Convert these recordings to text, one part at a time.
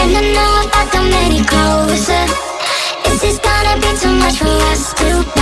And I know about the many closer Is this gonna be too much for us to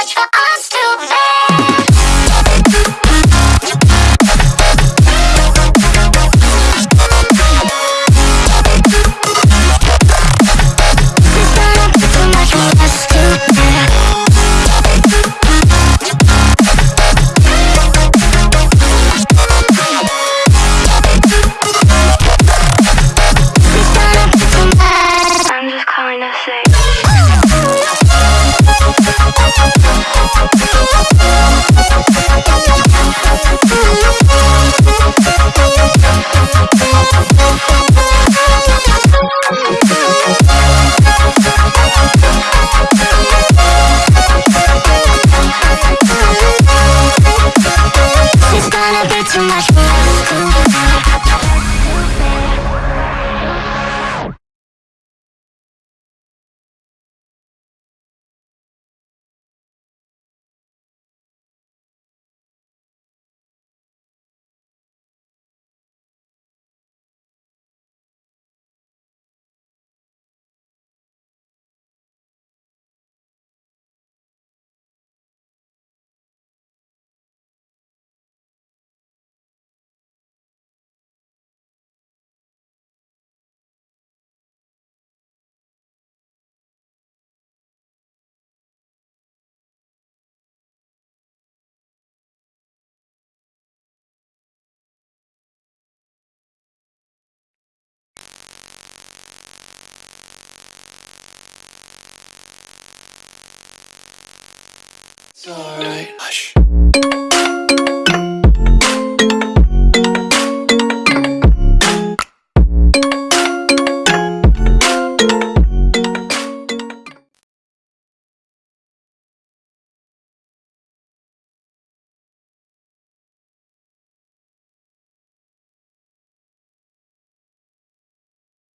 much for us much more It's alright. Hush.